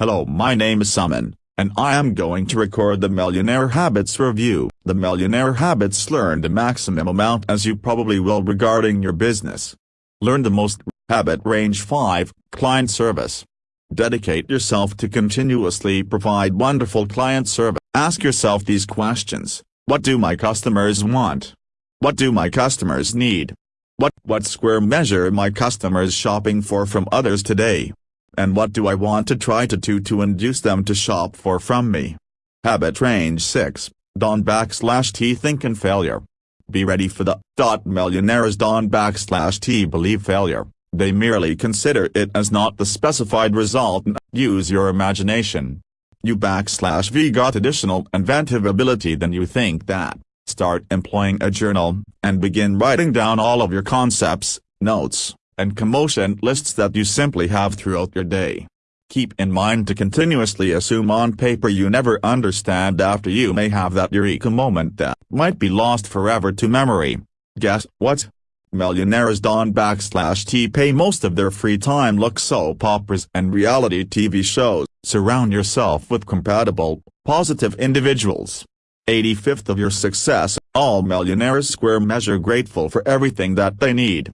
Hello my name is Summon, and I am going to record the Millionaire Habits Review. The Millionaire Habits learn the maximum amount as you probably will regarding your business. Learn the most, habit range 5, client service. Dedicate yourself to continuously provide wonderful client service. Ask yourself these questions, what do my customers want? What do my customers need? What, what square measure my customers shopping for from others today? And what do I want to try to do to induce them to shop for from me? Habit range 6, Don backslash T think and failure. Be ready for the dot millionaires Don backslash T believe failure. They merely consider it as not the specified result and use your imagination. You backslash V got additional inventive ability than you think that. Start employing a journal, and begin writing down all of your concepts, notes, and commotion lists that you simply have throughout your day. Keep in mind to continuously assume on paper you never understand after you may have that eureka moment that might be lost forever to memory. Guess what? Millionaires Don backslash T pay most of their free time look soap operas and reality TV shows. Surround yourself with compatible, positive individuals. 85th of your success, all millionaires square measure grateful for everything that they need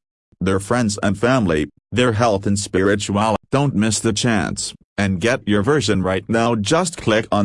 their friends and family, their health and spirituality. Don't miss the chance, and get your version right now just click on the